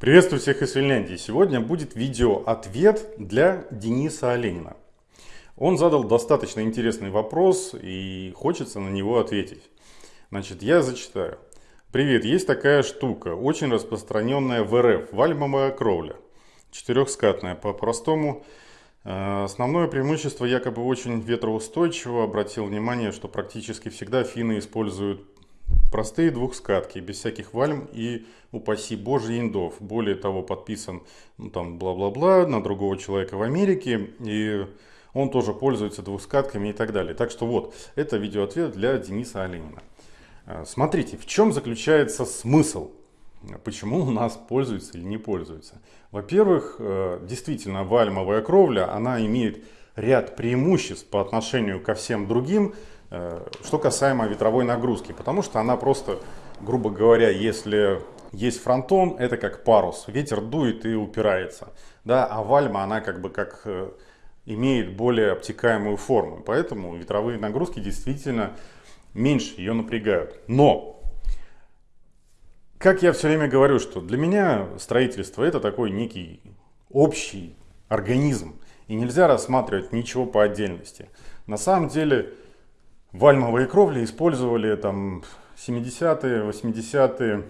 Приветствую всех из Финляндии. Сегодня будет видео-ответ для Дениса Оленина. Он задал достаточно интересный вопрос и хочется на него ответить. Значит, я зачитаю. Привет, есть такая штука, очень распространенная в РФ, вальмовая кровля. Четырехскатная, по-простому. Э, основное преимущество якобы очень ветроустойчиво. Обратил внимание, что практически всегда финны используют Простые двухскатки, без всяких вальм и, упаси боже, индов. Более того, подписан ну, там бла-бла-бла на другого человека в Америке. И он тоже пользуется двухскатками и так далее. Так что вот, это видеоответ для Дениса Оленина. А, смотрите, в чем заключается смысл? Почему у нас пользуются или не пользуются? Во-первых, э, действительно, вальмовая кровля, она имеет ряд преимуществ по отношению ко всем другим что касаемо ветровой нагрузки, потому что она просто, грубо говоря, если есть фронтон, это как парус, ветер дует и упирается, да, а вальма она как бы как э, имеет более обтекаемую форму, поэтому ветровые нагрузки действительно меньше ее напрягают. Но, как я все время говорю, что для меня строительство это такой некий общий организм, и нельзя рассматривать ничего по отдельности. На самом деле, вальмовые кровли использовали там 70-е, 80-е,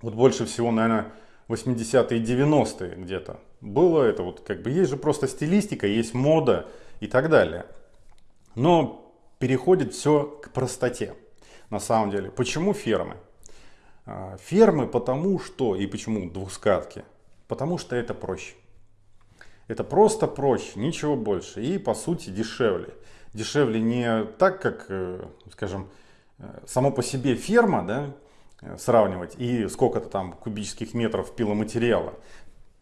вот больше всего, наверное, 80-е и 90-е где-то. Было это вот как бы, есть же просто стилистика, есть мода и так далее. Но переходит все к простоте на самом деле. Почему фермы? А, фермы потому что, и почему двускатки? Потому что это проще. Это просто проще, ничего больше и по сути дешевле дешевле не так, как, э, скажем, э, само по себе ферма, да, э, сравнивать, и сколько-то там кубических метров пиломатериала,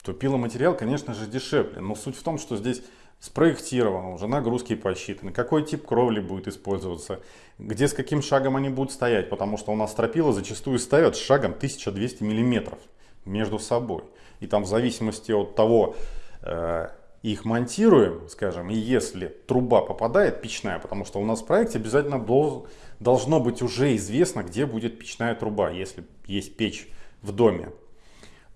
то пиломатериал, конечно же, дешевле. Но суть в том, что здесь спроектировано, уже нагрузки посчитаны, какой тип кровли будет использоваться, где с каким шагом они будут стоять, потому что у нас стропила зачастую ставят с шагом 1200 миллиметров между собой. И там в зависимости от того, их монтируем, скажем, и если труба попадает, печная, потому что у нас в проекте обязательно должно быть уже известно, где будет печная труба, если есть печь в доме,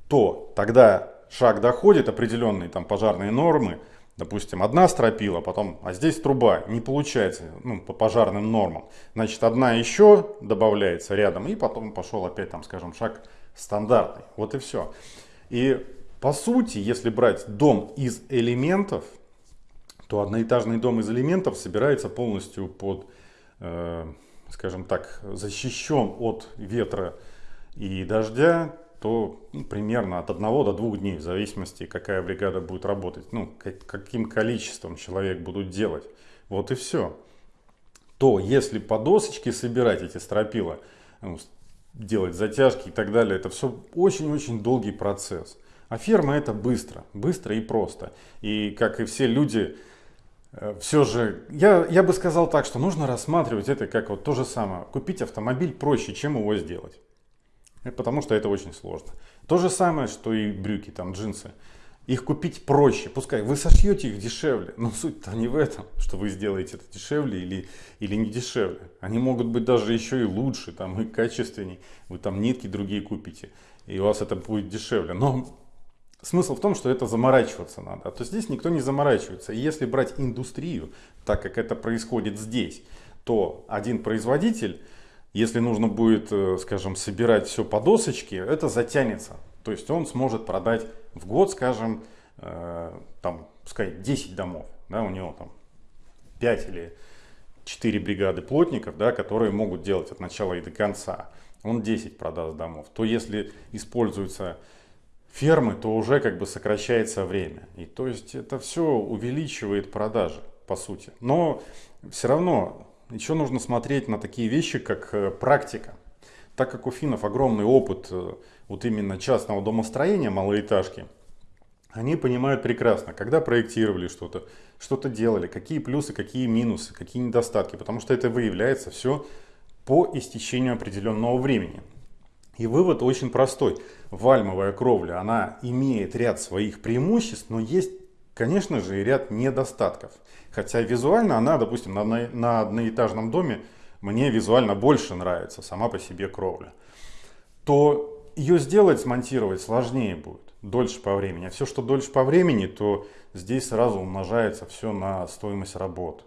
то тогда шаг доходит, определенные там пожарные нормы, допустим, одна стропила, потом, а здесь труба, не получается, ну, по пожарным нормам, значит, одна еще добавляется рядом, и потом пошел опять, там, скажем, шаг стандартный, вот и все. И по сути, если брать дом из элементов, то одноэтажный дом из элементов собирается полностью под, э, скажем так, защищен от ветра и дождя, то ну, примерно от одного до двух дней, в зависимости, какая бригада будет работать, ну, каким количеством человек будут делать. Вот и все. То если по досочке собирать эти стропила, ну, делать затяжки и так далее, это все очень-очень долгий процесс. А ферма это быстро, быстро и просто. И как и все люди, э, все же, я, я бы сказал так, что нужно рассматривать это как вот то же самое. Купить автомобиль проще, чем его сделать. Э, потому что это очень сложно. То же самое, что и брюки, там, джинсы. Их купить проще, пускай вы сошьете их дешевле, но суть-то не в этом, что вы сделаете это дешевле или, или не дешевле. Они могут быть даже еще и лучше, там, и качественнее. Вы там нитки другие купите, и у вас это будет дешевле. Но Смысл в том, что это заморачиваться надо. А то здесь никто не заморачивается. И если брать индустрию, так как это происходит здесь, то один производитель, если нужно будет, э, скажем, собирать все по досочке, это затянется. То есть он сможет продать в год, скажем, э, там, пускай 10 домов. Да, у него там 5 или 4 бригады плотников, да, которые могут делать от начала и до конца. Он 10 продаст домов. То если используется фермы, то уже как бы сокращается время. И то есть это все увеличивает продажи, по сути. Но все равно еще нужно смотреть на такие вещи, как э, практика. Так как у финнов огромный опыт э, вот именно частного домостроения, малоэтажки, они понимают прекрасно, когда проектировали что-то, что-то делали, какие плюсы, какие минусы, какие недостатки, потому что это выявляется все по истечению определенного времени. И вывод очень простой. Вальмовая кровля, она имеет ряд своих преимуществ, но есть, конечно же, и ряд недостатков. Хотя визуально она, допустим, на, на одноэтажном доме мне визуально больше нравится сама по себе кровля. То ее сделать, смонтировать сложнее будет, дольше по времени. А все, что дольше по времени, то здесь сразу умножается все на стоимость работ.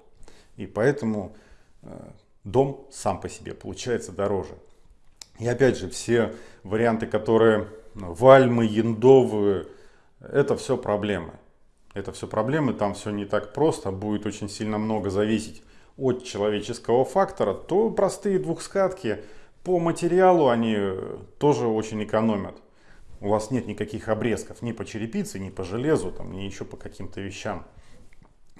И поэтому э, дом сам по себе получается дороже. И опять же, все варианты, которые ну, вальмы, яндовые, это все проблемы. Это все проблемы, там все не так просто, будет очень сильно много зависеть от человеческого фактора, то простые двухскатки по материалу они тоже очень экономят. У вас нет никаких обрезков ни по черепице, ни по железу, там, ни еще по каким-то вещам.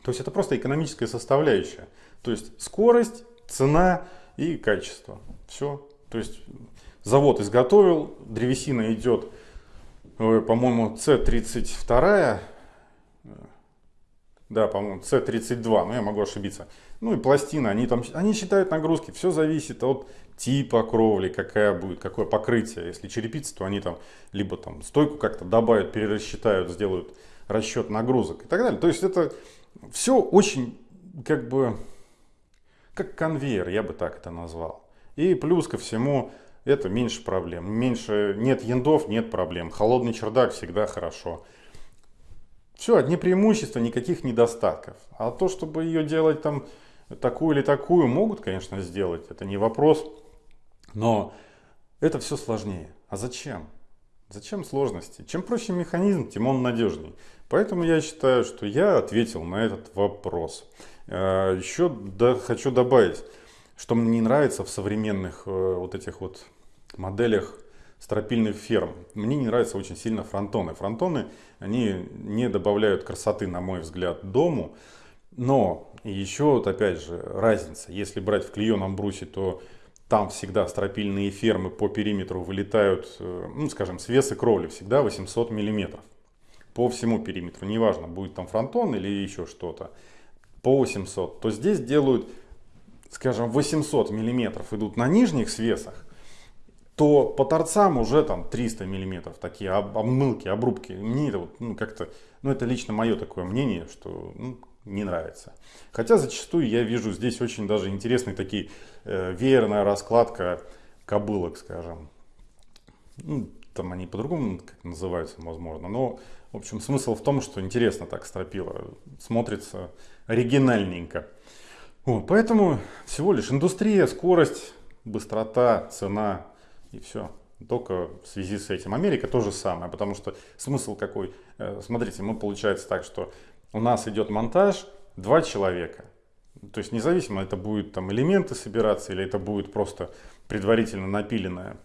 То есть это просто экономическая составляющая. То есть скорость, цена и качество. Все. То есть завод изготовил, древесина идет, э, по-моему, С32, э, да, по-моему, С32, но я могу ошибиться. Ну и пластины, они там, они считают нагрузки, все зависит от типа кровли, какая будет, какое покрытие. Если черепица, то они там либо там стойку как-то добавят, перерасчитают, сделают расчет нагрузок и так далее. То есть это все очень как бы как конвейер, я бы так это назвал. И плюс ко всему, это меньше проблем. Меньше, нет яндов, нет проблем. Холодный чердак всегда хорошо. Все, одни преимущества, никаких недостатков. А то, чтобы ее делать там такую или такую, могут, конечно, сделать. Это не вопрос. Но это все сложнее. А зачем? Зачем сложности? Чем проще механизм, тем он надежней. Поэтому я считаю, что я ответил на этот вопрос. Э, Еще хочу добавить, что мне не нравится в современных э, вот этих вот моделях стропильных ферм. Мне не нравятся очень сильно фронтоны. Фронтоны, они не добавляют красоты, на мой взгляд, дому. Но еще вот опять же разница. Если брать в клееном брусе, то там всегда стропильные фермы по периметру вылетают, э, ну скажем, свесы кровли всегда 800 миллиметров. По всему периметру, неважно, будет там фронтон или еще что-то, по 800. То здесь делают, скажем, 800 миллиметров идут на нижних свесах, то по торцам уже там 300 миллиметров, такие обмылки, обрубки. Мне это вот, ну, как-то, ну, это лично мое такое мнение, что ну, не нравится. Хотя зачастую я вижу здесь очень даже интересные такие э, веерная раскладка кобылок, скажем. Ну, там они по-другому называются, возможно. Но, в общем, смысл в том, что интересно так стропила. Смотрится оригинальненько. Вот, поэтому всего лишь индустрия, скорость, быстрота, цена и все. Только в связи с этим. Америка то же самое, потому что смысл какой? Э, смотрите, мы получается так, что у нас идет монтаж, два человека. То есть независимо, это будет там элементы собираться или это будет просто предварительно напиленное,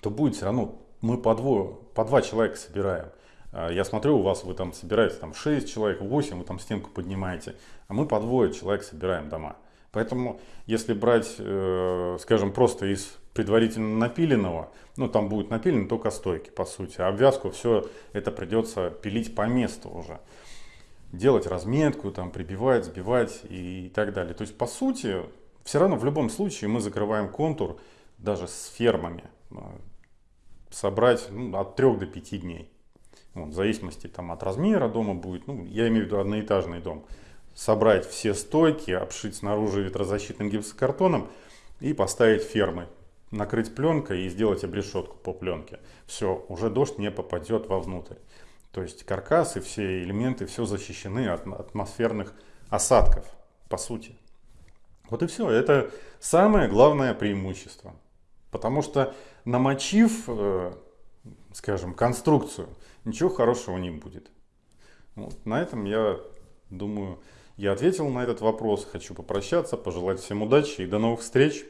то будет все равно мы по, двое, по два человека собираем. А, я смотрю, у вас вы там собираете там 6 человек, 8, вы там стенку поднимаете, а мы по двое человек собираем дома. Поэтому, если брать, э, скажем, просто из предварительно напиленного, ну там будет напилено только стойки, по сути, а обвязку все это придется пилить по месту уже делать разметку, там, прибивать, сбивать и так далее. То есть, по сути, все равно в любом случае мы закрываем контур даже с фермами. А, собрать ну, от 3 до 5 дней. Вот, в зависимости там, от размера дома будет, ну, я имею в виду одноэтажный дом. Собрать все стойки, обшить снаружи ветрозащитным гипсокартоном и поставить фермы. Накрыть пленкой и сделать обрешетку по пленке. Все, уже дождь не попадет вовнутрь. То есть каркас и все элементы, все защищены от атмосферных осадков, по сути. Вот и все. Это самое главное преимущество. Потому что намочив, э, скажем, конструкцию, ничего хорошего не будет. Вот. На этом я думаю, я ответил на этот вопрос. Хочу попрощаться, пожелать всем удачи и до новых встреч.